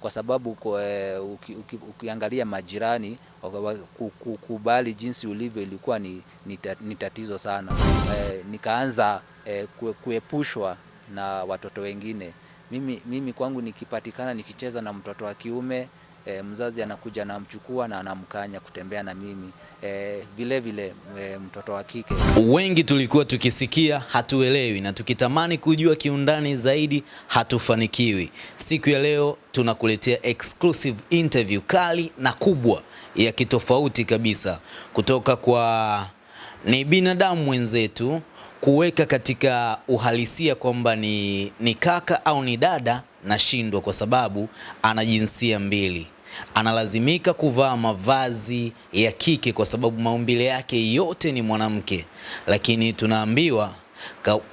kwa sababu kwa, uki, uki, ukiangalia majirani kukubali jinsi ulivyo ilikuwa ni, ni, ni tatizo sana. E, nikaanza e, kuepushwa na watoto wengine. Mimi, mimi kwangu nikipatikana nikicheza na mtoto wa kiume e, mzazi anakuja anamchukua na anamkanya kutembea na mimi e, vile vile e, mtoto wa kike. Wengi tulikuwa tukisikia hatuelewi, na tukitamani kujua kiundani zaidi hatufanikiwi. Siku ya leo tunakuletea exclusive interview kali na kubwa ya kitofauti kabisa kutoka kwa ni binadamu mwenzetu kuweka katika uhalisia kwamba ni, ni kaka au ni dada, nashindwa kwa sababu ana jinsia mbili analazimika kuvaa mavazi ya kike kwa sababu maumbile yake yote ni mwanamke, lakini tunaambiwa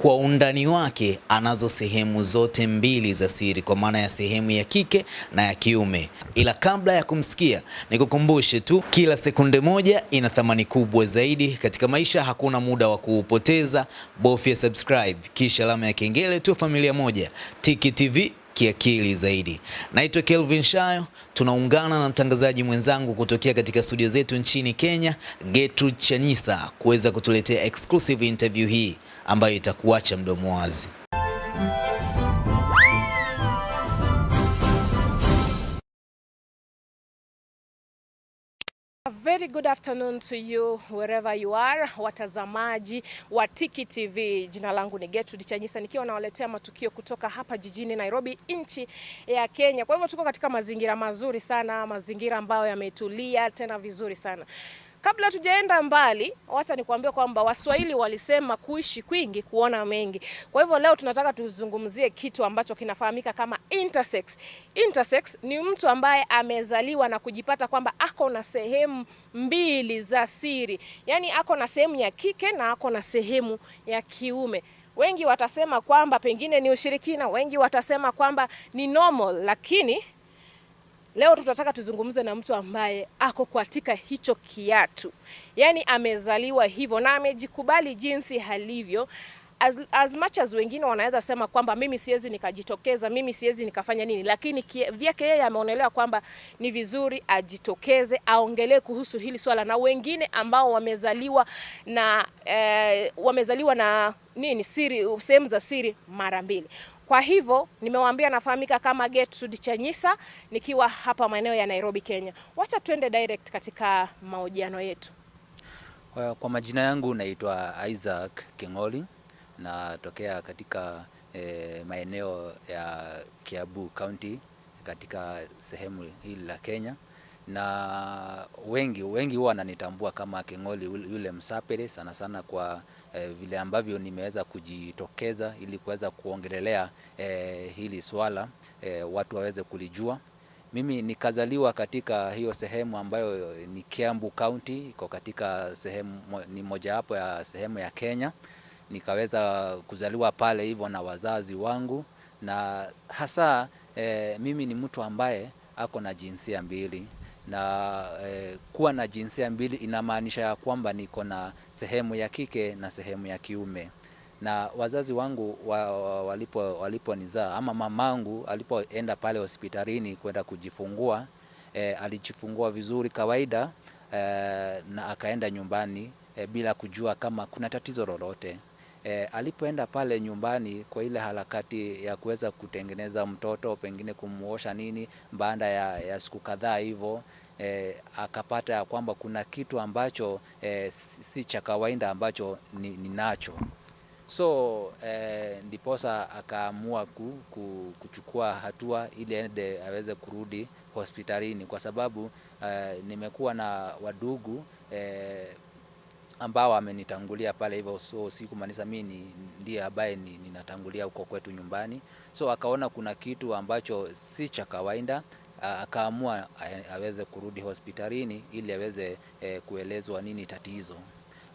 kwa undani wake anazo sehemu zote mbili za siri, kwa maana ya sehemu ya kike na ya kiume. Ila kabla ya kumsikia, nikukumbushe tu, kila sekunde moja ina thamani kubwa zaidi katika maisha. Hakuna muda wa kuupoteza, bofya subscribe kisha alama ya kengele tu. Familia moja Tiki TV kiakili zaidi. Naitwa Kelvin Shayo, tunaungana na mtangazaji mwenzangu kutokea katika studio zetu nchini Kenya, Gertrude chanisa kuweza kutuletea exclusive interview hii ambayo itakuacha mdomo wazi. Very good afternoon to you wherever you are, watazamaji wa Tiki TV. Jina langu ni Gertrude Chanyisa nikiwa nawaletea matukio kutoka hapa jijini Nairobi, nchi ya Kenya. Kwa hivyo tuko katika mazingira mazuri sana, mazingira ambayo yametulia tena vizuri sana. Kabla tujaenda mbali, wacha nikwambie kwamba Waswahili walisema kuishi kwingi kuona mengi. Kwa hivyo leo tunataka tuzungumzie kitu ambacho kinafahamika kama intersex. Intersex ni mtu ambaye amezaliwa na kujipata kwamba ako na sehemu mbili za siri, yaani ako na sehemu ya kike na ako na sehemu ya kiume. Wengi watasema kwamba pengine ni ushirikina, wengi watasema kwamba ni normal, lakini Leo tunataka tuzungumze na mtu ambaye ako katika hicho kiatu, yaani amezaliwa hivyo na amejikubali jinsi halivyo. As, as much as wengine wanaweza sema kwamba mimi siwezi nikajitokeza, mimi siwezi nikafanya nini, lakini vyake yeye ameonelewa kwamba ni vizuri ajitokeze, aongelee kuhusu hili swala, na wengine ambao wamezaliwa na eh, wamezaliwa na nini siri, sehemu za siri mara mbili. Kwa hivyo nimewaambia nafahamika kama Gertrude Chanyisa nikiwa hapa maeneo ya Nairobi, Kenya. Wacha tuende direct katika mahojiano yetu. Kwa majina yangu naitwa Isaac King'oli, natokea katika e, maeneo ya Kiabu County katika sehemu hili la Kenya, na wengi wengi huwa wananitambua kama King'oli yule msapere sana sana kwa eh, vile ambavyo nimeweza kujitokeza ili kuweza kuongelelea eh, hili swala eh, watu waweze kulijua. Mimi nikazaliwa katika hiyo sehemu ambayo ni Kiambu County, iko katika sehemu ni mojawapo ya sehemu ya Kenya. Nikaweza kuzaliwa pale hivyo na wazazi wangu, na hasa e, mimi ni mtu ambaye ako na jinsia mbili na e, kuwa na jinsia mbili inamaanisha ya kwamba niko na sehemu ya kike na sehemu ya kiume. Na wazazi wangu wa, wa, walipo waliponizaa ama mamangu alipoenda pale hospitalini kwenda kujifungua e, alijifungua vizuri kawaida e, na akaenda nyumbani e, bila kujua kama kuna tatizo lolote. E, alipoenda pale nyumbani kwa ile harakati ya kuweza kutengeneza mtoto pengine kumuosha nini, baada ya, ya siku kadhaa hivyo e, akapata ya kwamba kuna kitu ambacho e, si cha kawaida ambacho ninacho ni so e, ndiposa akaamua ku, ku, kuchukua hatua ili ende aweze kurudi hospitalini kwa sababu e, nimekuwa na wadugu e, ambao amenitangulia pale hivyo, so sikumaanisha mimi ni ndiye ambaye ninatangulia huko kwetu nyumbani. So akaona kuna kitu ambacho si cha kawaida, akaamua aweze kurudi hospitalini ili aweze eh, kuelezwa nini tatizo.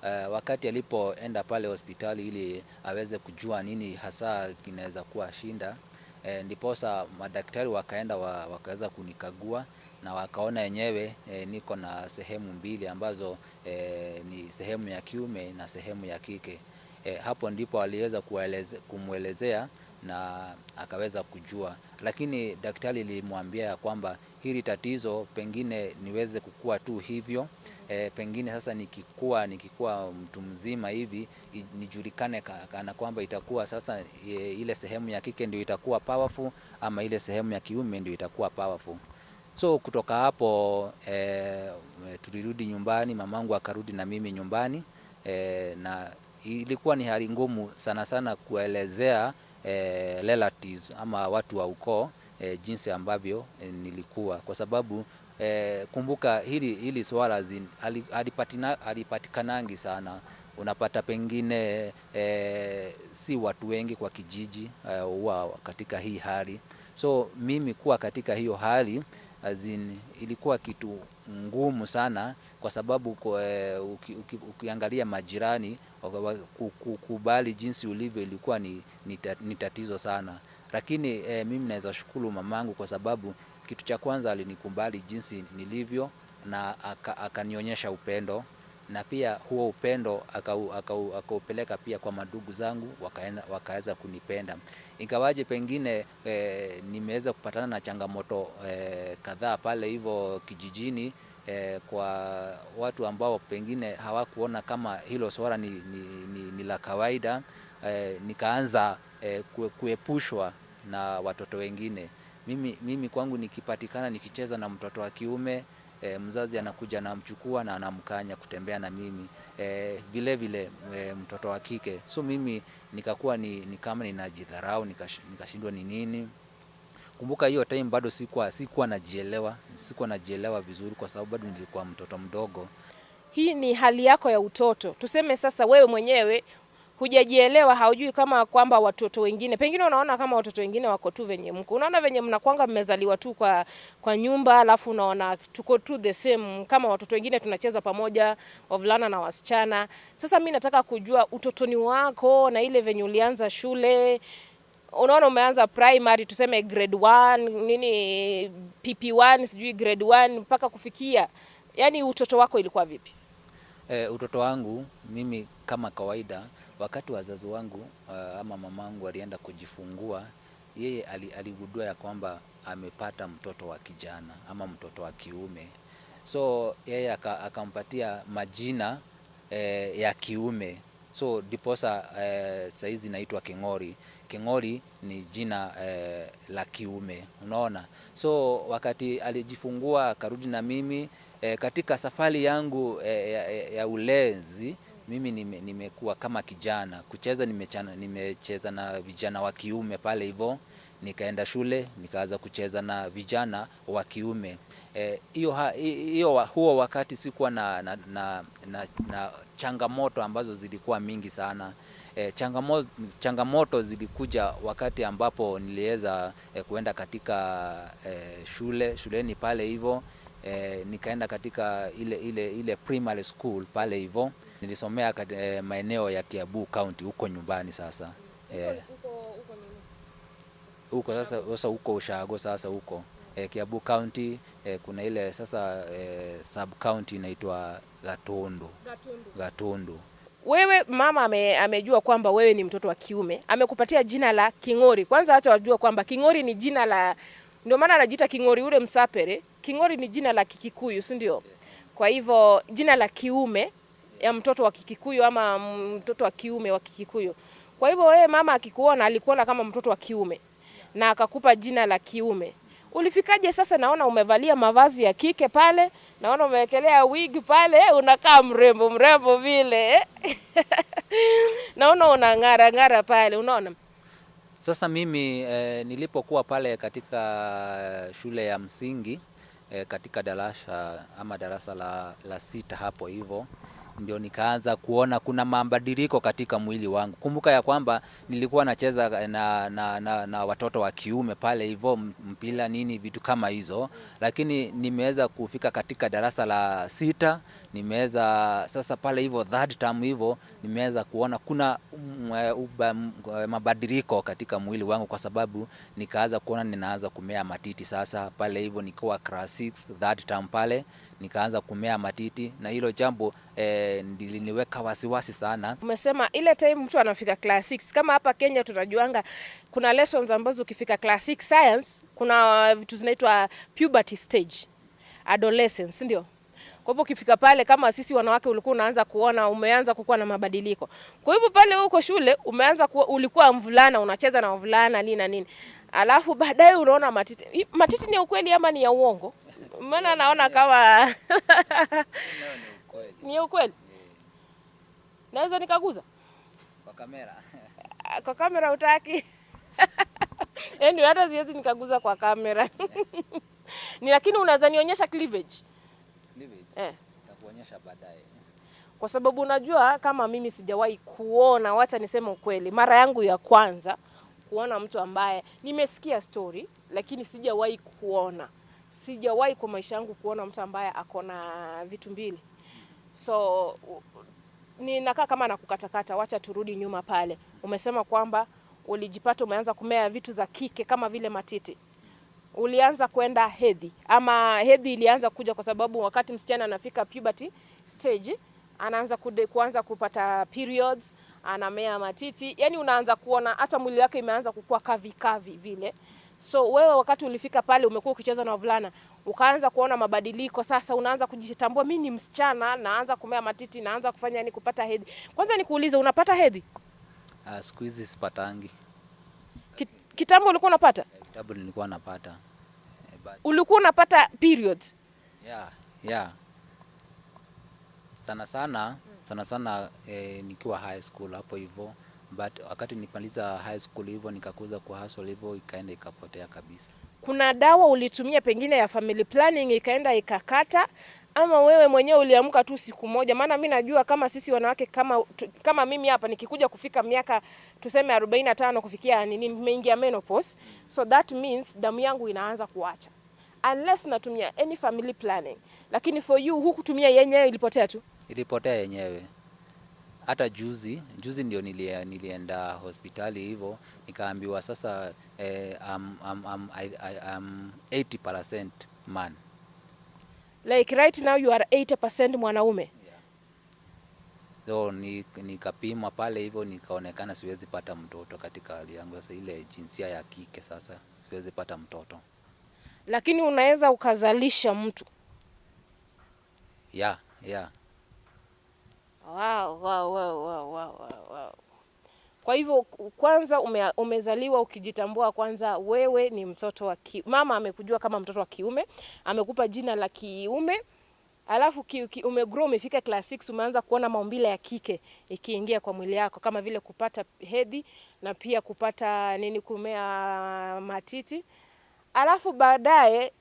Uh, wakati alipoenda pale hospitali ili aweze kujua nini hasa kinaweza kuwa shinda eh, ndiposa madaktari wakaenda wa, wakaweza kunikagua na wakaona yenyewe e, niko na sehemu mbili ambazo e, ni sehemu ya kiume na sehemu ya kike. E, hapo ndipo aliweza kumwelezea na akaweza kujua, lakini daktari lilimwambia ya kwamba hili tatizo pengine niweze kukua tu hivyo e, pengine sasa nikikua nikikua mtu mzima hivi nijulikane ka- kana kwamba itakuwa sasa ile sehemu ya kike ndio itakuwa powerful ama ile sehemu ya kiume ndio itakuwa powerful. So kutoka hapo e, tulirudi nyumbani, mamangu akarudi na mimi nyumbani e, na ilikuwa ni hali ngumu sana sana kuelezea e, relatives ama watu wa ukoo e, jinsi ambavyo e, nilikuwa. Kwa sababu e, kumbuka hili, hili swala halipatikanangi sana. Unapata pengine e, si watu wengi kwa kijiji huwa katika hii hali. So mimi kuwa katika hiyo hali as in, ilikuwa kitu ngumu sana kwa sababu kwa, eh, uki, uki, ukiangalia majirani kukubali jinsi ulivyo ilikuwa ni, ni, tatizo sana, lakini eh, mimi naweza shukuru mamangu kwa sababu kitu cha kwanza alinikubali jinsi nilivyo na akanionyesha aka- upendo na pia huo upendo akau- akau- akaupeleka pia kwa madugu zangu wakaweza kunipenda. Ingawaje pengine eh, nimeweza kupatana na changamoto eh, kadhaa pale hivyo kijijini eh, kwa watu ambao pengine hawakuona kama hilo swala ni, ni, ni, ni la kawaida eh, nikaanza eh, kue- kuepushwa na watoto wengine. Mimi, mimi kwangu nikipatikana nikicheza na mtoto wa kiume e, mzazi anakuja anamchukua na anamkanya kutembea na mimi. E, vile vile e, mtoto wa kike. So mimi nikakuwa ni, ni kama ninajidharau nikash- nikashindwa ni nini. Kumbuka hiyo time bado sikuwa sikuwa najielewa sikuwa najielewa vizuri kwa sababu bado nilikuwa mtoto mdogo. Hii ni hali yako ya utoto. Tuseme sasa wewe mwenyewe hujajielewa, haujui kama kwamba watoto wengine, pengine unaona kama watoto wengine wako tu venye mko, unaona venye mnakwanga mmezaliwa tu kwa, kwa nyumba, alafu unaona tuko tu the same kama watoto wengine, tunacheza pamoja, wavulana na wasichana. Sasa mi nataka kujua utotoni wako na ile venye ulianza shule unaona umeanza primary tuseme grade 1 nini PP1 sijui grade 1 mpaka kufikia, yani utoto wako ilikuwa vipi? E, utoto wangu mimi kama kawaida, wakati wazazi wangu uh, ama mamangu alienda kujifungua, yeye aligudua ya kwamba amepata mtoto wa kijana ama mtoto wa kiume, so yeye aka- akampatia majina eh, ya kiume, so diposa eh, saizi naitwa King'ori. King'ori ni jina eh, la kiume, unaona. So wakati alijifungua akarudi na mimi eh, katika safari yangu eh, ya, ya ulezi mimi nime- nimekuwa kama kijana. Kucheza, nimechana, nimecheza na vijana wa kiume pale hivyo, nikaenda shule nikaanza kucheza na vijana wa kiume. Eh, hiyo wa- huo wakati sikuwa na, na, na, na, na changamoto ambazo zilikuwa mingi sana. Eh, changamoto, changamoto zilikuja wakati ambapo niliweza eh, kuenda katika eh, shule shuleni pale hivyo eh, nikaenda katika ile ile ile primary school pale hivyo nilisomea kat, eh, maeneo ya Kiabu County huko nyumbani sasa. Eh, huko sasa sasa huko Ushago sasa huko. Eh, Kiabu County eh, kuna ile sasa eh, sub county inaitwa Gatundu. Gatundu. Wewe mama ame, amejua kwamba wewe ni mtoto wa kiume, amekupatia jina la King'ori. Kwanza acha wajua kwamba King'ori ni jina la, ndio maana anajiita King'ori ule Msapere. King'ori ni jina la Kikikuyu, si ndio? Kwa hivyo jina la kiume ya mtoto wa Kikikuyu ama mtoto wa kiume wa Kikikuyu. Kwa hivyo wewe mama akikuona alikuona kama mtoto wa kiume na akakupa jina la kiume. Ulifikaje sasa? Naona umevalia mavazi ya kike pale, naona umewekelea wig pale, unakaa mrembo mrembo vile naona unang'ara ng'ara pale, unaona Sasa mimi eh, nilipokuwa pale katika shule ya msingi eh, katika darasa ama darasa la, la sita hapo hivyo ndio nikaanza kuona kuna mabadiliko katika mwili wangu. Kumbuka ya kwamba nilikuwa nacheza na, na, na, na watoto wa kiume pale hivyo mpira nini vitu kama hizo, lakini nimeweza kufika katika darasa la sita, nimeweza sasa pale hivyo third term hivyo nimeweza kuona kuna m- eh, mabadiliko katika mwili wangu, kwa sababu nikaanza kuona ninaanza kumea matiti sasa pale hivyo nikiwa class 6 third term pale nikaanza kumea matiti, na hilo jambo eh, liliniweka wasiwasi sana. Umesema ile time mtu anafika class 6 kama hapa Kenya tunajuanga kuna lessons ambazo ukifika class 6 science kuna vitu zinaitwa puberty stage adolescence, ndio. Kwa hivyo ukifika pale kama sisi wanawake ulikuwa unaanza kuona umeanza kukuwa na mabadiliko. Kwa hivyo pale huko shule umeanza kuwa, ulikuwa mvulana unacheza na wavulana nini na nini. Alafu baadaye unaona matiti. Matiti ni ukweli ama ni ya uongo? Maana naona kama ni ukweli. Naweza nikaguza? Kwa kamera kwa kamera utaki? Yaani hata siwezi nikaguza kwa kamera. Ni lakini unaweza nionyesha cleavage. Eh. nitakuonyesha baadaye. Kwa sababu unajua kama mimi sijawahi kuona, wacha niseme ukweli, mara yangu ya kwanza kuona mtu ambaye nimesikia story lakini sijawahi kuona, sijawahi kwa maisha yangu kuona mtu ambaye ako na vitu mbili. So ninakaa kama nakukatakata, wacha turudi nyuma pale. Umesema kwamba ulijipata umeanza kumea vitu za kike kama vile matiti ulianza kwenda hedhi ama hedhi ilianza kuja kwa sababu wakati msichana anafika puberty stage anaanza kude, kuanza kupata periods, anamea matiti, yani unaanza kuona hata mwili wake imeanza kukua kavi kavi vile. So wewe wakati ulifika pale, umekuwa ukicheza na wavulana, ukaanza kuona mabadiliko. Sasa unaanza kujitambua, mimi ni msichana, naanza kumea matiti, naanza kufanya yani kupata hedhi. Kwanza nikuulize, unapata hedhi? Ah, siku hizi sipatangi. Kit, Kitambo ulikuwa unapata? Kitambo nilikuwa napata Eh, but Ulikuwa unapata periods? yeah, yeah. Sana sana sana sana eh, nikiwa high school hapo hivyo, but wakati nimaliza high school hivyo nikakuza kwa hustle hivyo, ikaenda ikapotea kabisa. kuna dawa ulitumia pengine ya family planning ikaenda ikakata, ama wewe mwenyewe uliamka tu siku moja? Maana mi najua kama sisi wanawake kama, tu- kama mimi hapa nikikuja kufika miaka tuseme 45 kufikia nini, nimeingia menopause, so that means damu yangu inaanza kuacha unless natumia any family planning, lakini for you hukutumia yenyewe, ilipotea tu. Ilipotea yenyewe. Hata juzi juzi ndio nilie, nilienda hospitali hivyo nikaambiwa sasa eh, I'm, I'm, I'm, I, I, I'm 80% man. Like right now you are 80% mwanaume. So ni- nikapimwa pale hivyo nikaonekana siwezi pata mtoto katika hali yangu sasa, ile jinsia ya kike sasa siwezi pata mtoto. lakini unaweza ukazalisha mtu. Yeah, yeah. Wow, wow, wow, wow, wow, wow. Kwa hivyo kwanza ume, umezaliwa ukijitambua kwanza wewe ni mtoto wa ki, mama amekujua kama mtoto wa kiume, amekupa jina la kiume, alafu ki, ki, umegrow umefika class 6 umeanza kuona maumbile ya kike ikiingia kwa mwili yako kama vile kupata hedhi na pia kupata nini, kumea matiti, alafu baadaye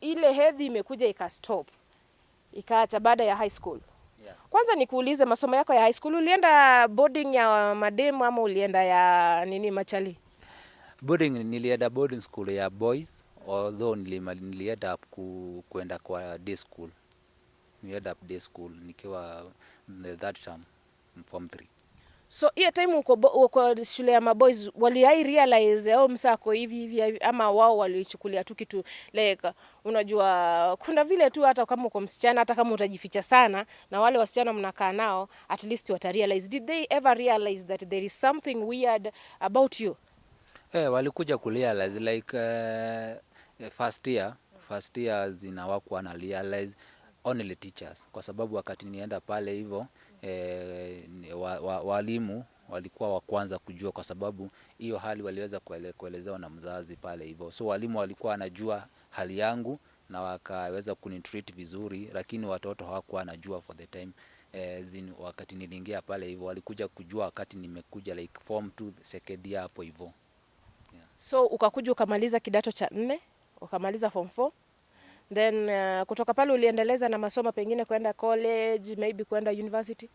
ile hedhi imekuja ikastop ikaacha baada ya high school. Kwanza nikuulize, masomo yako ya high school ulienda boarding ya mademu ama ulienda ya nini machali? Boarding nilienda boarding school ya boys although nilienda ku, kuenda kwa day school. Nilienda day school nikiwa third term form 3. So hiyo time uko, uko shule ya maboys waliai realize au msako hivi hivi ama wao walichukulia tu kitu like, unajua kuna vile tu, hata kama uko msichana, hata kama utajificha sana na wale wasichana mnakaa nao, at least wata realize. Did they ever realize that there is something weird about you? Eh, walikuja kurealize like uh, first year first year zinawakuwa na realize only teachers, kwa sababu wakati nienda pale hivyo ni- wa, wa, walimu walikuwa wa kwanza kujua, kwa sababu hiyo hali waliweza kuele, kuelezewa na mzazi pale hivyo, so walimu walikuwa wanajua hali yangu na wakaweza kunitreat vizuri, lakini watoto hawakuwa wanajua for the time eh, zin, wakati niliingia pale hivyo walikuja kujua wakati nimekuja like form 2 second year hapo hivyo. yeah. So ukakuja ukamaliza kidato cha nne ukamaliza form 4 then uh, kutoka pale uliendeleza na masomo pengine kwenda college maybe kwenda university.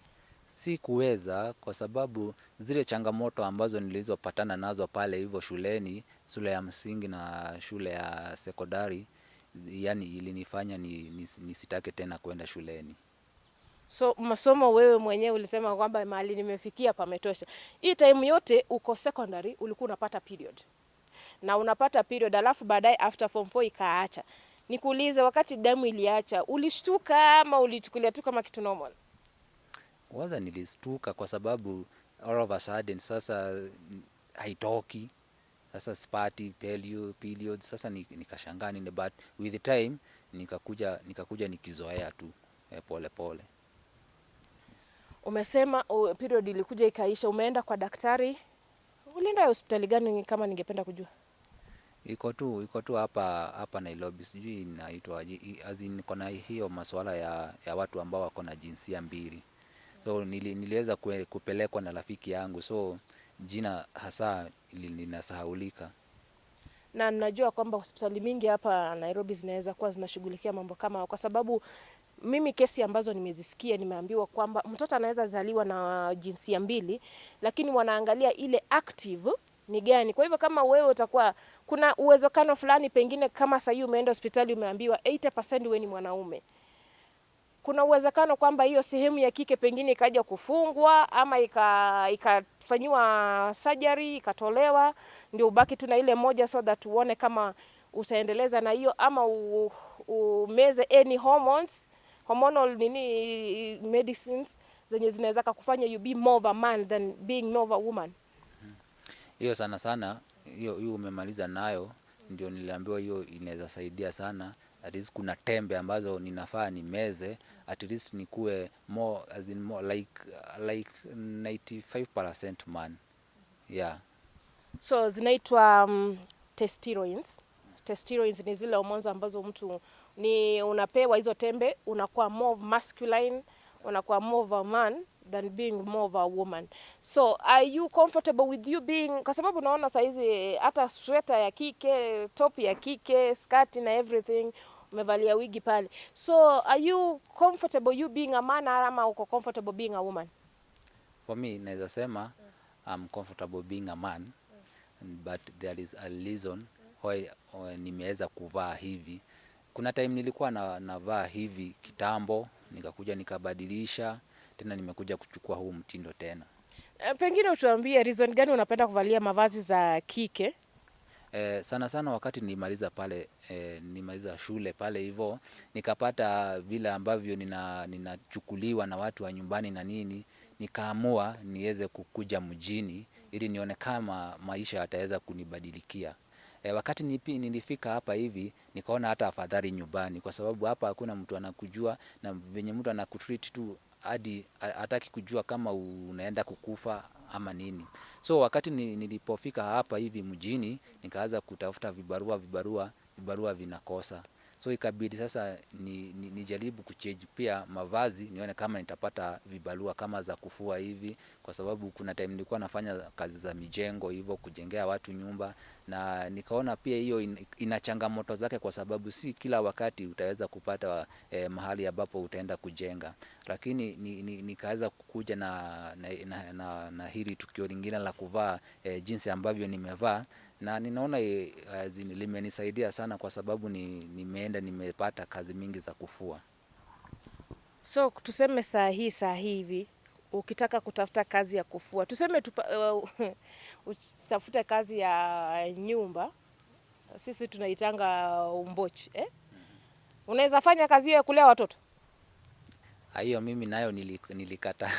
si kuweza kwa sababu zile changamoto ambazo nilizopatana nazo pale hivyo shuleni, shule ya msingi na shule ya sekondari, yani ilinifanya ni, ni, nisitake tena kwenda shuleni. So masomo wewe mwenyewe ulisema kwamba mahali nimefikia pametosha. Hii time yote uko secondary ulikuwa unapata period na unapata period, alafu baadaye after form 4 ikaacha. Nikuulize, wakati damu iliacha, ulishtuka ama ulichukulia tu kama kitu normal? Kwanza nilistuka kwa sababu all of a sudden sasa haitoki sasa sipati pelio, period. Sasa nikashangaa nini, but with the time nikakuja nikakuja nikizoea tu eh, pole pole. Umesema uh, period ilikuja ikaisha, umeenda kwa daktari. Ulienda hospitali gani kama ningependa kujua? Iko tu iko tu hapa hapa Nairobi, sijui inaitwa aje, as in kona hiyo masuala ya, ya watu ambao wako na jinsia mbili, so nili, niliweza kupelekwa na rafiki yangu, so jina hasa li- linasahaulika. na najua kwamba hospitali mingi hapa Nairobi zinaweza kuwa zinashughulikia mambo kama hayo, kwa sababu mimi kesi ambazo nimezisikia nimeambiwa kwamba mtoto anaweza zaliwa na jinsia mbili, lakini wanaangalia ile active ni gani. Kwa hivyo kama wewe utakuwa, kuna uwezekano fulani, pengine kama sahii umeenda hospitali umeambiwa 80% wewe ni mwanaume, kuna uwezekano kwamba hiyo sehemu ya kike pengine ikaja kufungwa ama ika- ikafanyiwa surgery ikatolewa, ndio ubaki tu na ile moja, so that uone kama utaendeleza na hiyo ama umeze any hormones hormonal nini medicines zenye zinaweza kufanya you be more of a man than being more of a woman. Hiyo sana sana hiyo umemaliza nayo, ndio niliambiwa hiyo inaweza saidia sana. At least kuna tembe ambazo ninafaa nimeze, at least nikuwe more as in more like like 95% man. Yeah. So zinaitwa um, testosterone. Testosterone ni zile hormones ambazo mtu ni unapewa hizo tembe, unakuwa more masculine, unakuwa more of a man than being more of a woman. So are you comfortable with you being, kwa sababu naona saizi hata sweta ya kike, top ya kike, skati na everything umevalia wigi pale. So are you comfortable you being a man ama uko comfortable being a woman? For me naweza sema I'm comfortable being a man but there is a reason why why nimeweza kuvaa hivi. Kuna time nilikuwa na navaa hivi kitambo, nikakuja nikabadilisha, tena nimekuja kuchukua huu mtindo tena. E, Pengine utuambie reason gani unapenda kuvalia mavazi za kike? Eh, sana sana wakati nilimaliza pale eh, nilimaliza shule pale hivyo nikapata vile ambavyo nina ninachukuliwa na watu wa nyumbani na nini, nikaamua niweze kukuja mjini ili nione kama maisha yataweza kunibadilikia. E, wakati nipi, nilifika hapa hivi nikaona hata afadhali nyumbani, kwa sababu hapa hakuna mtu anakujua na venye mtu anakutreat tu hadi hataki kujua kama unaenda kukufa ama nini. So wakati nilipofika hapa hivi mjini nikaanza kutafuta vibarua vibarua vibarua vinakosa. So ikabidi sasa ni, ni, nijaribu kuchange pia mavazi nione kama nitapata vibarua kama za kufua hivi, kwa sababu kuna time nilikuwa nafanya kazi za mijengo hivyo kujengea watu nyumba, na nikaona pia hiyo in, ina changamoto zake, kwa sababu si kila wakati utaweza kupata eh, mahali ambapo utaenda kujenga, lakini ni, ni, nikaweza kukuja na, na, na, na, na hili tukio lingine la kuvaa eh, jinsi ambavyo nimevaa na ninaona eh, limenisaidia sana kwa sababu ni, nimeenda nimepata kazi mingi za kufua. So tuseme saa hii saa hii hivi ukitaka kutafuta kazi ya kufua, tuseme tupa, uh, utafute kazi ya nyumba, sisi tunaitanga umbochi eh? Unaweza fanya kazi hiyo ya kulea watoto? Ah, Hiyo mimi nayo nilikataa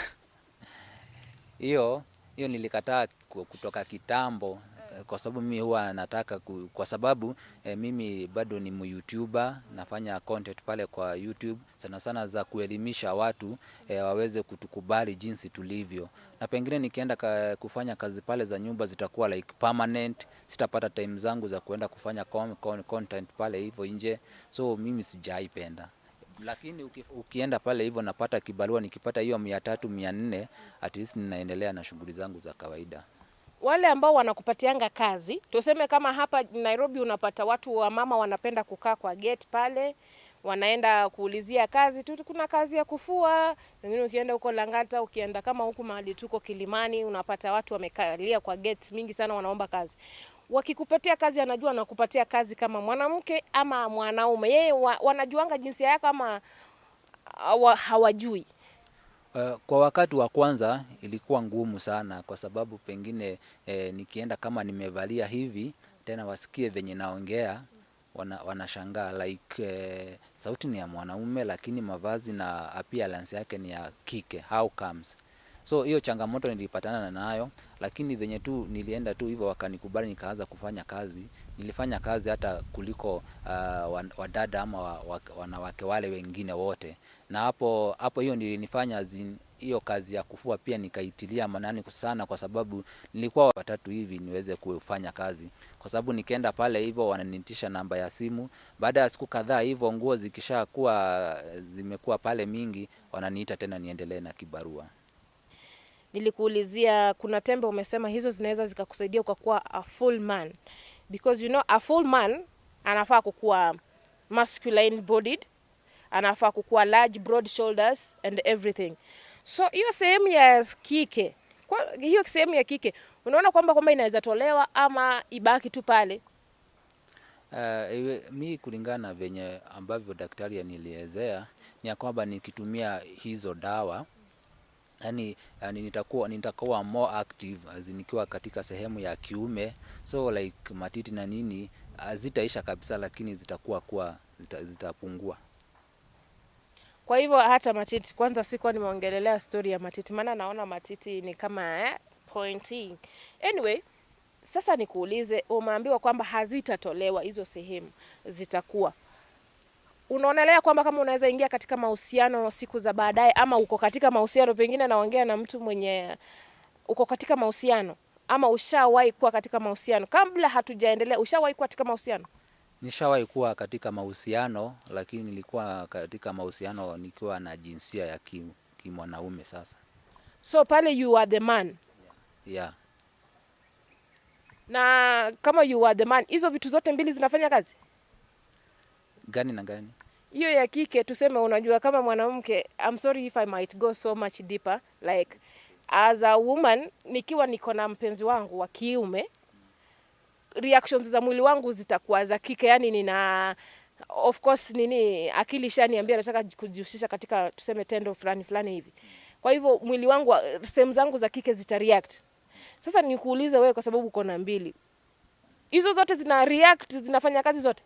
hiyo hiyo nilikataa kutoka kitambo kwa sababu mimi huwa nataka ku, kwa sababu eh, mimi bado ni mYoutuber nafanya content pale kwa YouTube sana sana za kuelimisha watu eh, waweze kutukubali jinsi tulivyo, na pengine nikienda ka, kufanya kazi pale za nyumba zitakuwa like permanent, sitapata time zangu za kuenda kufanya con, con, content pale hivyo nje, so mimi sijaipenda lakini uki, ukienda pale hivyo napata kibarua, nikipata hiyo mia tatu mia nne at least ninaendelea na shughuli zangu za kawaida. Wale ambao wanakupatianga kazi, tuseme kama hapa Nairobi unapata watu wa mama wanapenda kukaa kwa gate pale, wanaenda kuulizia kazi tu. Kuna kazi ya kufua, Wengine ukienda huko Lang'ata, ukienda kama huku mahali tuko Kilimani, unapata watu wamekalia kwa gate mingi sana, wanaomba kazi. Wakikupatia kazi, anajua anakupatia kazi kama mwanamke ama mwanaume, yeye wa, wanajuanga jinsia yako ama hawa- hawajui. Uh, kwa wakati wa kwanza ilikuwa ngumu sana kwa sababu pengine eh, nikienda kama nimevalia hivi tena wasikie venye naongea wana, wanashangaa like eh, sauti ni ya mwanaume lakini mavazi na appearance yake ni ya kike. How comes so hiyo changamoto nilipatana nayo lakini venye tu nilienda tu hivyo wakanikubali nikaanza kufanya kazi. Nilifanya kazi hata kuliko uh, wadada ama wa, wa, wanawake wale wengine wote. Na hapo hapo hiyo nilinifanya hiyo kazi ya kufua pia nikaitilia manani sana kwa sababu nilikuwa watatu hivi niweze kufanya kazi. Kwa sababu nikienda pale hivyo wananitisha namba ya simu. Baada ya siku kadhaa hivyo nguo zikishakuwa zimekuwa pale mingi wananiita tena niendelee na kibarua Nilikuulizia kuna tembe umesema hizo zinaweza zikakusaidia ukakuwa a full man because you know a full man anafaa kukuwa masculine bodied, anafaa kukuwa large broad shoulders and everything. So hiyo sehemu ya kike kwa, hiyo sehemu ya kike unaona kwamba kwamba inaweza tolewa ama ibaki tu pale. Uh, mi kulingana na venye ambavyo daktari anilielezea ni ya kwamba nikitumia hizo dawa yani, yani nitakuwa nitakuwa more active as nikiwa katika sehemu ya kiume. So like matiti na nini zitaisha kabisa lakini zitakuwa kuwa zita, zitapungua. Kwa hivyo hata matiti, kwanza sikuwa nimeongelelea story ya matiti, maana naona matiti ni kama eh, pointing. Anyway, sasa nikuulize, umeambiwa kwamba hazitatolewa hizo sehemu, zitakuwa unaonelea kwamba kama unaweza ingia katika mahusiano siku za baadaye, ama uko katika mahusiano, pengine naongea na mtu mwenye uko katika mahusiano ama ushawahi kuwa katika mahusiano, kabla hatujaendelea, ushawahi kuwa katika mahusiano? nishawahi kuwa katika mahusiano lakini nilikuwa katika mahusiano nikiwa na jinsia ya ki- kimwanaume sasa So pale you are the man yeah. na kama you are the man, hizo vitu zote mbili zinafanya kazi. Gani na gani hiyo ya kike tuseme, unajua kama mwanamke, I'm sorry if I might go so much deeper like as a woman, nikiwa niko na mpenzi wangu wa kiume, reactions za mwili wangu zitakuwa za kike, yani nina of course nini, akili shaniambia nataka kujihusisha katika tuseme tendo fulani fulani hivi. Kwa hivyo mwili wangu, sehemu zangu za kike zita react. Sasa nikuulize wewe, kwa sababu uko na mbili, hizo zote zina react, zinafanya kazi zote?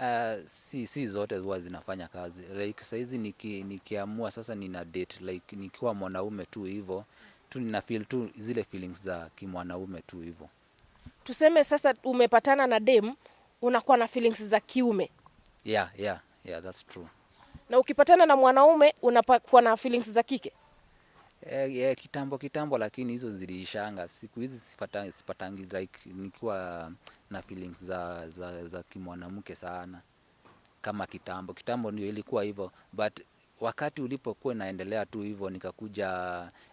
Uh, si si zote huwa zinafanya kazi. Like saizi niki, nikiamua sasa nina date like nikiwa mwanaume tu hivyo tu nina feel tu zile feelings za kimwanaume tu hivyo tuseme sasa umepatana na dem unakuwa na feelings za kiume. Yeah yeah yeah that's true. Na ukipatana na mwanaume unakuwa na feelings za kike eh, eh, kitambo kitambo lakini hizo ziliishanga. Siku hizi sipata, sipatangi like nikiwa na feelings za za, za kimwanamke sana. Kama kitambo. Kitambo ndio ilikuwa hivyo. But wakati ulipokuwa inaendelea tu hivyo nikakuja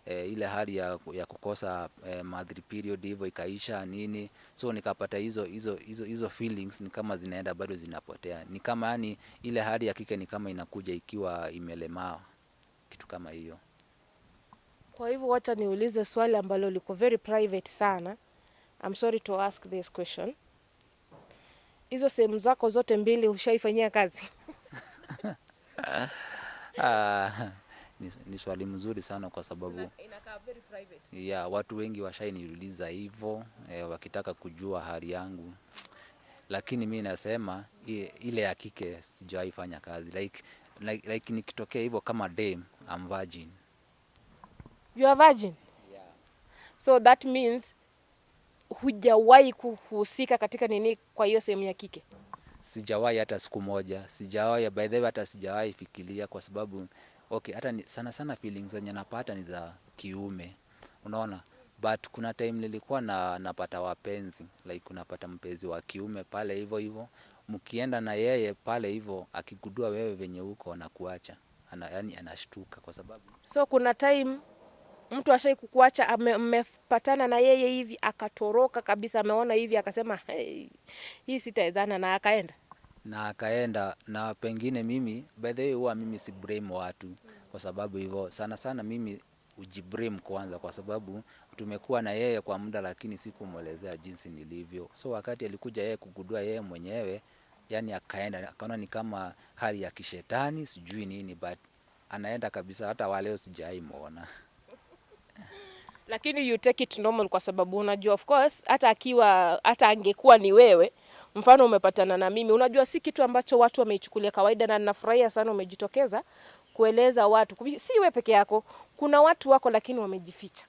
e, ile hali ya, ya kukosa e, monthly period hivyo ikaisha nini. So nikapata hizo hizo hizo hizo feelings ni kama zinaenda bado zinapotea. Ni kama yani ile hali ya kike ni kama inakuja ikiwa imelemaa kitu kama hiyo kwa hivyo wacha niulize swali ambalo liko very private sana. I'm sorry to ask this question. Hizo sehemu zako zote mbili ushaifanyia kazi? Ah, ni, ni swali mzuri sana kwa sababu inakaa very private. Yeah, watu wengi washainiuliza hivyo eh, wakitaka kujua hali yangu, lakini mi nasema ile ya kike sijawahi fanya kazi. Like, like, like nikitokea hivyo kama dame, I'm virgin. You are virgin? Yeah. so that means hujawahi kuhusika katika nini kwa hiyo sehemu ya kike? Sijawahi hata siku moja, sijawahi by the way, hata sijawahi fikiria kwa sababu okay, hata ni, sana sana feelings zenye napata ni za kiume, unaona? But kuna time nilikuwa na napata wapenzi. Like unapata mpenzi wa kiume pale hivyo hivyo, mkienda na yeye pale hivyo, akigudua wewe venye uko anakuacha. Ana, yani anashtuka kwa sababu so kuna time mtu ashai kukuacha amepatana na yeye hivi akatoroka kabisa ameona hivi akasema hey, hii na akaenda. Na akaenda na pengine mimi by the way huwa mimi si blame watu kwa sababu hivyo sana sana mimi ujiblame kwanza kwa sababu tumekuwa na yeye kwa muda lakini sikumwelezea jinsi nilivyo. So wakati alikuja yeye kugudua yeye mwenyewe yani akaenda akaona ni kama hali ya kishetani sijui nini but anaenda kabisa hata waleo sijai muona lakini you take it normal kwa sababu unajua of course hata akiwa hata angekuwa ni wewe mfano umepatana na mimi, unajua si kitu ambacho watu wameichukulia kawaida, na ninafurahia sana umejitokeza kueleza watu, si wewe peke yako. Kuna watu wako lakini wamejificha,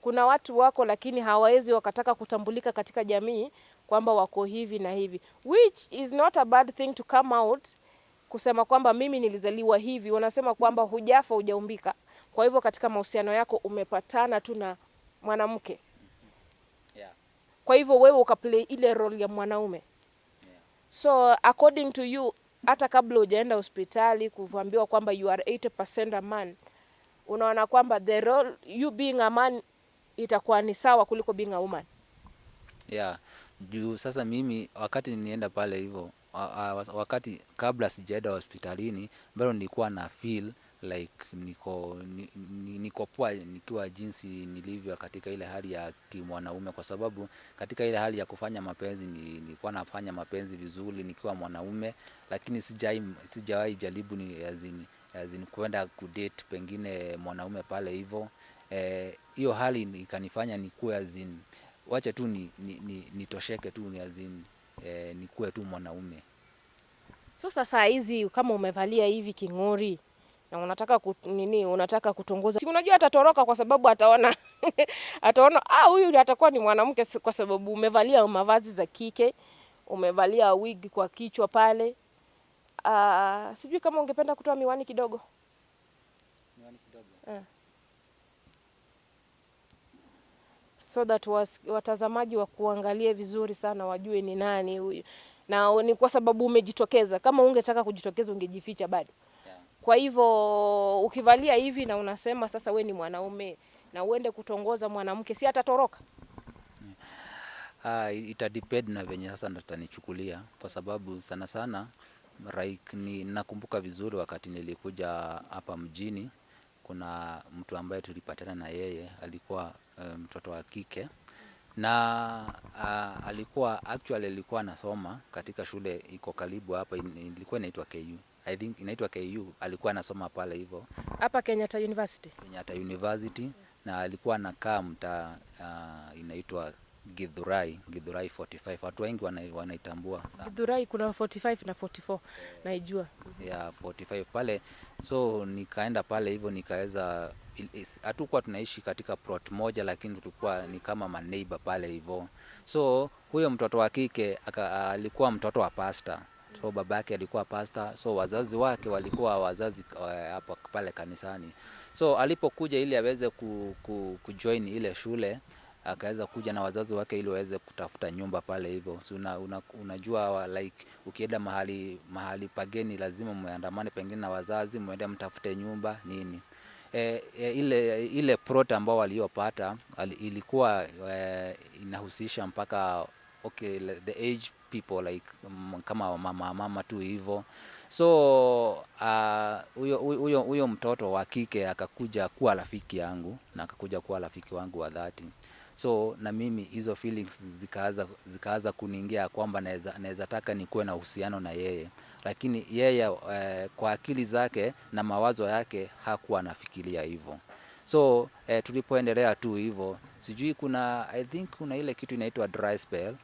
kuna watu wako lakini hawawezi wakataka kutambulika katika jamii kwamba wako hivi na hivi, which is not a bad thing to come out kusema kwamba mimi nilizaliwa hivi. Wanasema kwamba hujafa hujaumbika. Kwa hivyo katika mahusiano yako umepatana tu na mwanamke, Yeah. kwa hivyo wewe ukaplay ile role ya mwanaume. So according to you, hata kabla hujaenda hospitali kuambiwa kwamba you are 80% a man, unaona kwamba the role you being a man itakuwa ni sawa kuliko being a woman. Yeah, juu sasa mimi wakati nienda pale hivyo wa- wa- wakati kabla sijaenda hospitalini bado nilikuwa na feel like niko ni, ni, niko poa nikiwa jinsi nilivyo katika ile hali ya kimwanaume, kwa sababu katika ile hali ya kufanya mapenzi ni, nilikuwa nafanya mapenzi vizuri nikiwa mwanaume, lakini sijai sijawahi jaribu ni azini azini kwenda kudate pengine mwanaume pale hivyo eh, hiyo hali ni- ikanifanya nikuwe azin wacha tu ni, ni, ni, nitosheke tu ni e, nikuwe tu mwanaume. So sasa hizi kama umevalia hivi king'ori na unataka kut, nini unataka kutongoza, si unajua atatoroka kwa sababu ataona ataona ah, huyu atakuwa ni mwanamke kwa sababu umevalia mavazi za kike, umevalia wig kwa kichwa pale. Ah, sijui kama ungependa kutoa miwani kidogo. miwani kidogo. Eh. so that was, watazamaji wa kuangalie vizuri sana wajue ni nani huyu, na ni kwa sababu umejitokeza. Kama ungetaka kujitokeza ungejificha bado. Kwa hivyo ukivalia hivi na unasema sasa we ni mwanaume na uende kutongoza mwanamke, si atatoroka? Ah, ita depend na venye sasa natanichukulia kwa sababu sana sana like, ni nakumbuka vizuri wakati nilikuja hapa mjini, kuna mtu ambaye tulipatana na yeye alikuwa mtoto um, wa kike na uh, alikuwa actually alikuwa anasoma katika shule iko karibu hapa, ilikuwa inaitwa KU. I think inaitwa KU. Alikuwa anasoma pale hivyo Hapa Kenyatta University. Kenyatta University yeah. na alikuwa anakaa mtaa uh, inaitwa Githurai, Githurai 45. Watu wengi wana, wanaitambua sana Githurai kuna 45 na 44 naijua. ya 45 pale, so nikaenda pale hivyo nikaweza, hatukuwa tunaishi katika plot moja, lakini tulikuwa ni kama maneighbor pale hivyo. So huyo mtoto wa kike alikuwa mtoto wa pasta, so baba yake alikuwa pasta, so wazazi wake walikuwa wazazi hapo uh, pale kanisani. So alipokuja ili aweze ku, ku, kujoin ile shule akaweza kuja na wazazi wake ili waweze kutafuta nyumba pale hivyo. So una, una, unajua like ukienda mahali mahali pageni lazima muandamane pengine na wazazi muende mtafute nyumba nini. E, e, ile ile plot ambao waliopata ilikuwa e, inahusisha mpaka okay the age people like um, kama mama mama tu hivyo so ah, huyo uh, huyo mtoto wa kike akakuja kuwa rafiki yangu na akakuja kuwa rafiki wangu wa dhati. So na mimi hizo feelings zikaanza zikaanza kuniingia kwamba naweza taka nikuwe na uhusiano na yeye. Lakini yeye eh, kwa akili zake na mawazo yake hakuwa anafikiria hivyo so eh, tulipoendelea tu hivyo sijui kuna i think kuna ile kitu inaitwa dry spell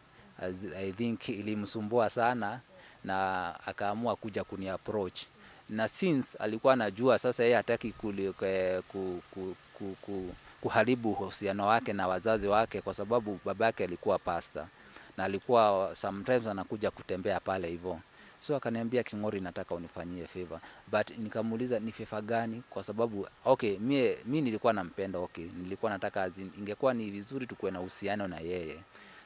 i think ilimsumbua sana na akaamua kuja kuni approach na since alikuwa anajua sasa yeye hataki ku, ku, ku, ku, kuharibu uhusiano wake na wazazi wake kwa sababu babake alikuwa pasta na alikuwa sometimes anakuja kutembea pale hivyo so akaniambia King'ori, nataka unifanyie favor, but nikamuuliza ni favor gani? Kwa sababu okay, mie mi nilikuwa nampenda, okay, nilikuwa nataka azin, ingekuwa ni vizuri tukuwe na uhusiano na yeye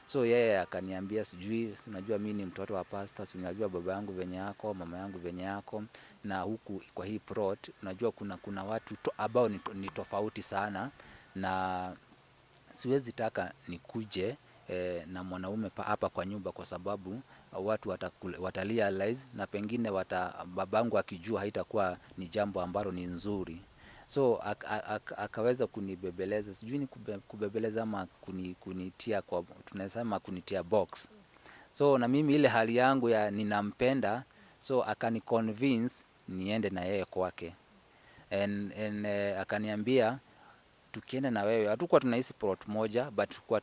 so yeye yeah, akaniambia sijui, si unajua mi ni mtoto wa pasta, si unajua baba yangu venye yako, mama yangu venye yako, na huku kwa hii plot unajua kuna kuna watu to, ambao ni, ni tofauti sana na siwezi taka nikuje eh, na mwanaume pa- hapa kwa nyumba kwa sababu watu watakule- watarealize na pengine wata, babangu akijua haitakuwa ni jambo ambalo ni nzuri so ak, ak, ak, akaweza kunibebeleza sijui ni kube, kubebeleza ama kuni, kunitia kwa tunasema kunitia box. So na mimi ile hali yangu ya ninampenda so akani convince niende na yeye kwake. And, and, uh, akaniambia tukienda na wewe hatukuwa tunahisi plot moja but tulikuwa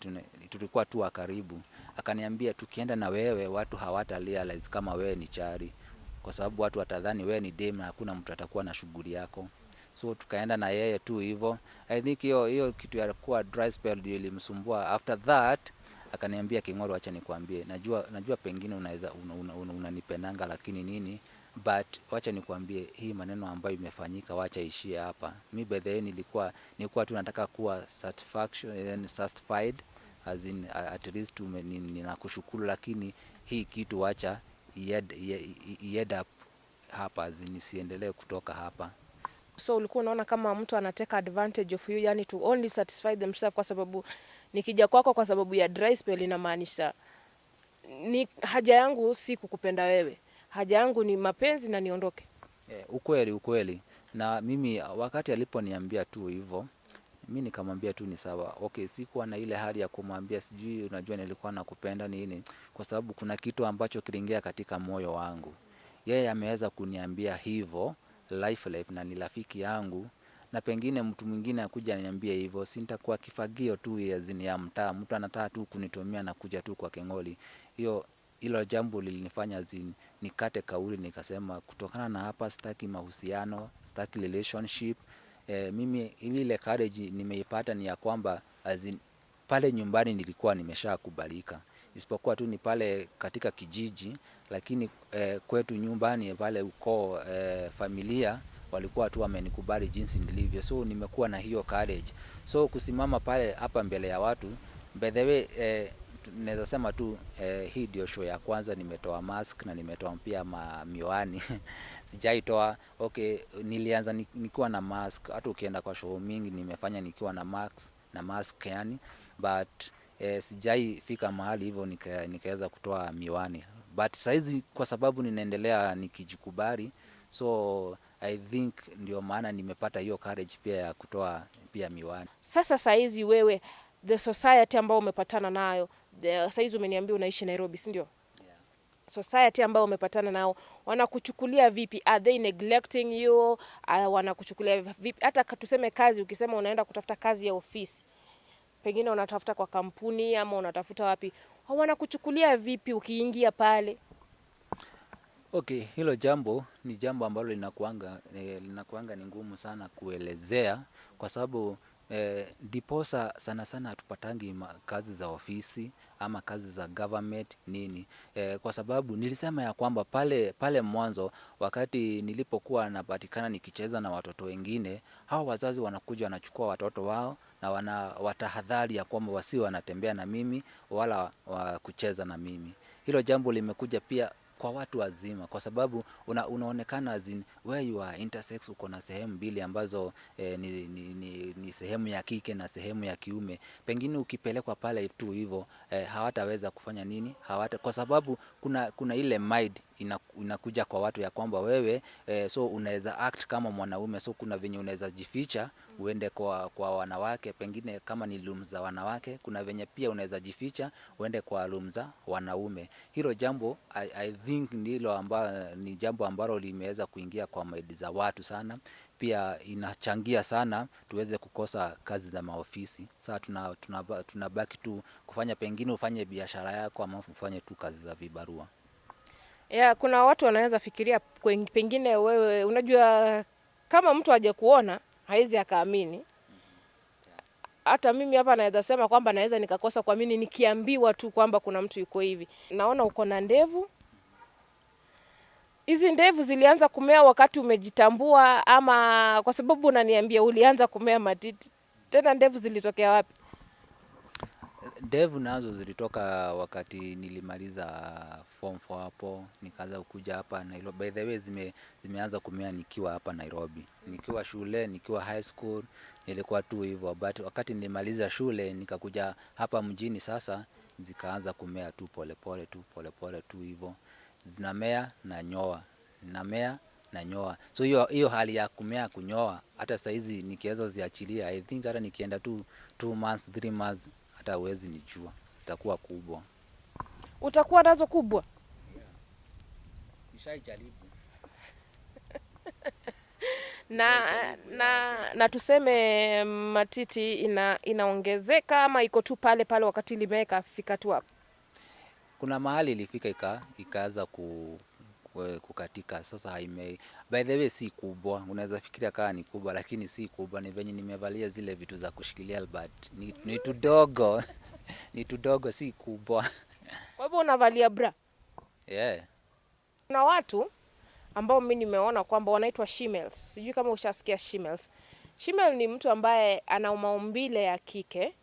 tulikuwa tu karibu. Akaniambia tukienda na wewe watu hawata realize kama wewe ni chari, kwa sababu watu watadhani wewe ni dem na hakuna mtu atakuwa na shughuli yako. So tukaenda na yeye tu hivyo. I think hiyo hiyo kitu ya kuwa dry spell ndio ilimsumbua. After that akaniambia King'oro, acha nikwambie, najua najua pengine unaweza unanipendanga una, una, unanipendanga lakini nini but wacha nikwambie hii maneno ambayo imefanyika, wacha ishie hapa. Mi by the way nilikuwa nilikuwa tu nataka kuwa satisfaction satisfied as in at least ninakushukuru, lakini hii kitu wacha ied, ied, ied up hapa as in isiendelee kutoka hapa. So ulikuwa unaona kama mtu anateka advantage of you, yani to only satisfy themselves, kwa sababu nikija kwako kwa sababu ya dry spell inamaanisha ni haja yangu si kukupenda wewe, haja yangu ni mapenzi na niondoke. Eh, ukweli ukweli. Na mimi wakati aliponiambia tu hivyo, mi nikamwambia tu ni sawa. Okay, sikuwa na ile hali ya kumwambia sijui, unajua nilikuwa nakupenda nini, kwa sababu kuna kitu ambacho kiliingia katika moyo wangu. Yeye ameweza kuniambia hivyo life life, na ni rafiki yangu, na pengine mtu mwingine akuja aniambie hivyo, si nitakuwa kifagio tu ya zini ya mtaa. Mtu anataka tu kunitumia na kuja tu kwa Keng'oli. Hiyo hilo jambo lilinifanya zini nikate kauli, nikasema kutokana na hapa sitaki mahusiano, sitaki relationship. E, mimi ile courage nimeipata ni ya kwamba azin, pale nyumbani nilikuwa nimeshakubalika, isipokuwa tu ni pale katika kijiji, lakini eh, kwetu nyumbani pale ukoo eh, familia walikuwa tu wamenikubali jinsi nilivyo, so nimekuwa na hiyo courage. So kusimama pale hapa mbele ya watu, by the way eh, naweza sema tu eh, hii ndio show ya kwanza nimetoa mask na nimetoa pia ma miwani. Sijaitoa. Okay, nilianza nikiwa na mask, hata ukienda kwa show mingi nimefanya nikiwa na mask na mask yani, but eh, sijai fika mahali hivyo nika, nikaweza kutoa miwani, but saizi kwa sababu ninaendelea nikijikubali, so I think ndio maana nimepata hiyo courage pia ya kutoa pia miwani. Sasa saizi wewe, the society ambayo umepatana nayo, saizi umeniambia unaishi Nairobi, si ndio? society ambayo umepatana nao wanakuchukulia vipi? Are they neglecting you? Uh, wanakuchukulia vipi? Hata tuseme kazi, ukisema unaenda kutafuta kazi ya ofisi, pengine unatafuta kwa kampuni ama unatafuta wapi, wanakuchukulia vipi ukiingia pale? Okay, hilo jambo ni jambo ambalo linakuanga eh, linakuanga ni ngumu sana kuelezea kwa sababu eh, diposa sana sana hatupatangi kazi za ofisi ama kazi za government nini eh, kwa sababu nilisema ya kwamba pale pale mwanzo wakati nilipokuwa napatikana nikicheza na watoto wengine, hao wazazi wanakuja wanachukua watoto wao na wana watahadhari ya kwamba wasiwe wanatembea na mimi wala wa kucheza na mimi. Hilo jambo limekuja pia kwa watu wazima kwa sababu una, unaonekana where you are intersex, uko na sehemu mbili ambazo eh, ni, ni, ni, ni sehemu ya kike na sehemu ya kiume. Pengine ukipelekwa pale tu hivyo eh, hawataweza kufanya nini, hawata kwa sababu kuna kuna ile mind ina, inakuja kwa watu ya kwamba wewe eh, so unaweza act kama mwanaume, so kuna venye unaweza jificha uende kwa, kwa wanawake, pengine kama ni room za wanawake, kuna venye pia unaweza jificha uende kwa room za wanaume. Hilo jambo I, I think ndilo amba, ni jambo ambalo limeweza kuingia kwa maidi za watu sana, pia inachangia sana tuweze kukosa kazi za maofisi. Tuna, tunabaki tu kufanya pengine ufanye biashara yako ama ufanye tu kazi za vibarua. Ya, kuna watu wanaweza fikiria pengine wewe, unajua kama mtu aje kuona haizi akaamini. Hata mimi hapa naweza sema kwamba naweza nikakosa kuamini nikiambiwa tu kwamba kuna mtu yuko hivi. Naona uko na ndevu. Hizi ndevu zilianza kumea wakati umejitambua, ama kwa sababu unaniambia ulianza kumea matiti? Tena ndevu zilitokea wapi? Ndevu nazo zilitoka wakati nilimaliza form 4 hapo, nikaanza kuja hapa Nairobi. By the way, zime, zimeanza kumea nikiwa hapa Nairobi, nikiwa shule, nikiwa high school, nilikuwa tu hivyo, but wakati nilimaliza shule nikakuja hapa mjini, sasa zikaanza kumea tu polepole pole, tu polepole pole, tu hivyo, zinamea na nyoa, namea na nyoa. So hiyo hiyo hali ya kumea kunyoa, hata saizi nikiweza ziachilia, I think hata nikienda tu two months, three months hata uwezi nijua, zitakuwa kubwa. Utakuwa nazo kubwa. Yeah. Nishaijaribu. na, na, na tuseme matiti ina, inaongezeka ama iko tu pale pale wakati limeweka fika tu hapo. Kuna mahali ilifika ika, ikaanza ku, ku- kukatika. Sasa haime, by the way si kubwa, unaweza fikiria kama ni kubwa, lakini si kubwa. Ni venye nimevalia zile vitu za kushikilia but ni, ni tudogo ni tudogo, si kubwa Kwa hivyo unavalia bra. yeah. Kuna watu ambao mi nimeona kwamba wanaitwa shemales. Sijui kama ushasikia shemales. Shemale ni mtu ambaye ana maumbile ya kike,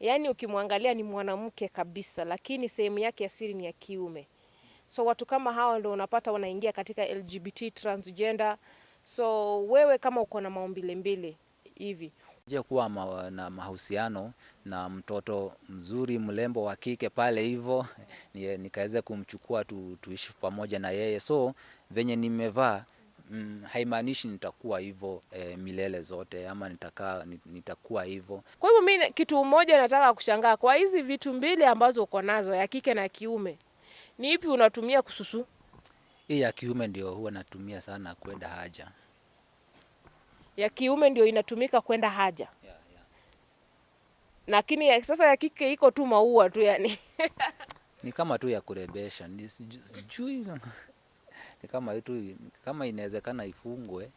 yaani ukimwangalia ni mwanamke kabisa, lakini sehemu yake ya siri ni ya kiume. So watu kama hawa ndio unapata wanaingia katika LGBT transgender. So wewe kama uko na maumbile mbili hivi je kuwa ma, na mahusiano na mtoto mzuri mlembo wa kike pale hivyo nikaweza kumchukua tu, tuishi pamoja na yeye so venye nimevaa mm, haimaanishi nitakuwa hivyo e, milele zote ama nitakaa nitakuwa hivyo Kwa hivyo mi kitu mmoja nataka kushangaa, kwa hizi vitu mbili ambazo uko nazo ya kike na kiume, ni ipi unatumia kususu? hii ya kiume ndio huwa natumia sana kwenda haja Ya kiume ndio inatumika kwenda haja, yeah, yeah. lakini ya, sasa ya kike iko tu maua tu yani. ni kama tu ya kurebesha sijui ni kama itu, kama inawezekana ifungwe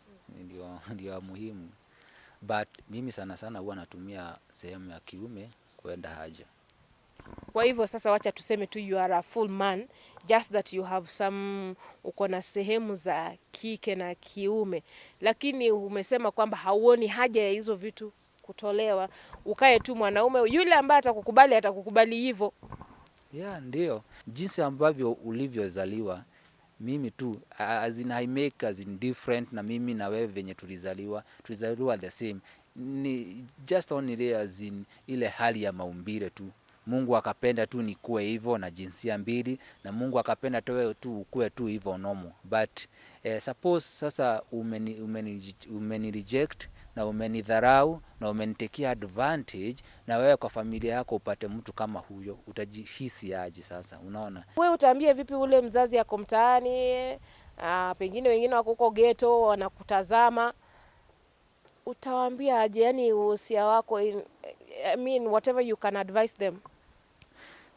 ndio ndio muhimu but mimi sana sana huwa natumia sehemu ya kiume kwenda haja Kwa hivyo sasa, wacha tuseme tu you are a full man just that you have some, uko na sehemu za kike na kiume, lakini umesema kwamba hauoni haja ya hizo vitu kutolewa, ukae tu mwanaume. Yule ambaye atakukubali atakukubali hivyo. yeah, ndio jinsi ambavyo ulivyozaliwa mimi tu as in I make as in different na mimi na wewe venye tulizaliwa tulizaliwa the same ni just only as in ile hali ya maumbile tu Mungu akapenda tu nikuwe hivyo na jinsia mbili na Mungu akapenda tewe tu ukuwe tu hivyo nomo. but eh, suppose sasa umeni, umeni, umeni reject na umenidharau na umenitekia advantage na wewe kwa familia yako upate mtu kama huyo utajihisi aje sasa unaona Wewe utaambia vipi ule mzazi yako mtaani, ah, pengine wengine wako huko ghetto wanakutazama, utawaambia aje? Yani uhusia wako in, I mean whatever you can advise them.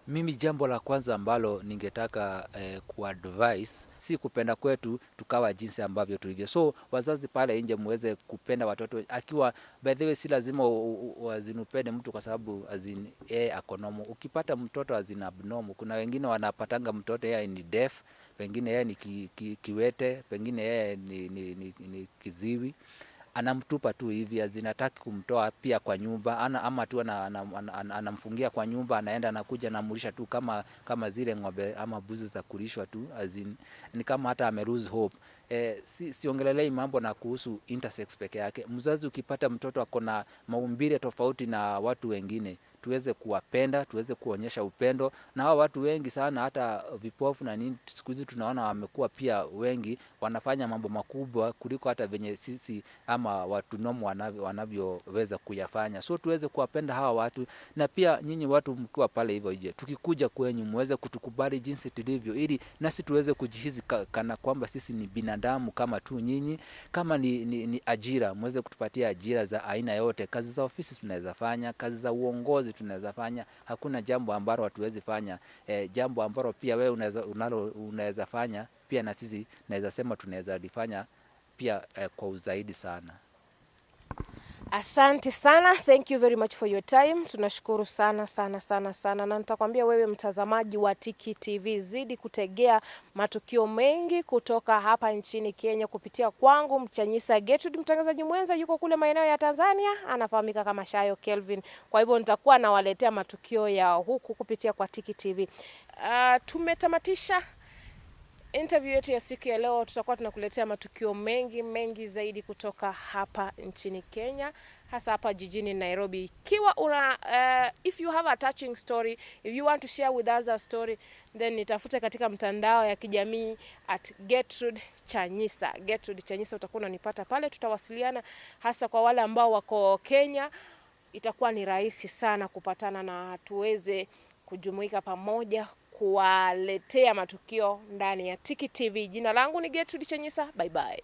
Mimi jambo la kwanza ambalo ningetaka eh, kuadvise si kupenda kwetu tukawa jinsi ambavyo tulivyo. So wazazi pale nje muweze kupenda watoto, akiwa by the way, si lazima wazinupende mtu kwa sababu azin yeye akonomo. Ukipata mtoto azin abnormal, kuna wengine wanapatanga mtoto yeye ni deaf, pengine yeye ni ki, ki, kiwete, pengine yeye ni, ni, ni, ni kiziwi anamtupa tu hivi azinataki kumtoa pia kwa nyumba ana, ama tu ana- ana- ana- ana- anamfungia kwa nyumba, anaenda anakuja anamulisha tu kama kama zile ng'ombe ama buzi za kulishwa tu azin, ni kama hata ame lose hope. E, si, siongelelei mambo na kuhusu intersex peke yake. Mzazi ukipata mtoto akona maumbile tofauti na watu wengine tuweze kuwapenda, tuweze kuonyesha upendo. Na hao watu wengi sana, hata vipofu na nini, siku hizi tunaona wamekuwa pia wengi wanafanya mambo makubwa kuliko hata venye sisi ama watu nomo wanavyo- wanavyoweza kuyafanya. So tuweze kuwapenda hawa watu, na pia nyinyi watu mkiwa pale hivyo nje, tukikuja kwenyu muweze kutukubali jinsi tulivyo, ili nasi tuweze kujihisi kana kwamba sisi ni binadamu kama tu nyinyi. Kama ni, ni, ni ajira, muweze kutupatia ajira za aina yote. Kazi za ofisi tunaweza fanya, kazi za uongozi tunaweza fanya. Hakuna jambo ambalo hatuwezi fanya. E, jambo ambalo pia wewe unaweza fanya pia na sisi naweza sema tunaweza lifanya pia e, kwa uzaidi sana. Asante sana, thank you very much for your time. Tunashukuru sana sana sana sana, na nitakwambia wewe mtazamaji wa Tiki TV, zidi kutegea matukio mengi kutoka hapa nchini Kenya kupitia kwangu Mchanyisa Gertrude. Mtangazaji mwenza yuko kule maeneo ya Tanzania, anafahamika kama Shayo Kelvin. Kwa hivyo nitakuwa nawaletea matukio ya huku kupitia kwa Tiki TV. Uh, tumetamatisha interview yetu ya siku ya leo. Tutakuwa tunakuletea matukio mengi mengi zaidi kutoka hapa nchini Kenya, hasa hapa jijini Nairobi. Ikiwa una uh, if you have a touching story, if you want to share with us a story, then nitafute katika mtandao ya kijamii at Gertrude Chanyisa. Gertrude Chanyisa utakuwa unanipata pale, tutawasiliana hasa kwa wale ambao wako Kenya. Itakuwa ni rahisi sana kupatana na tuweze kujumuika pamoja kuwaletea matukio ndani ya Tiki TV. Jina langu ni Gertrude Chanyisa. Bye bye.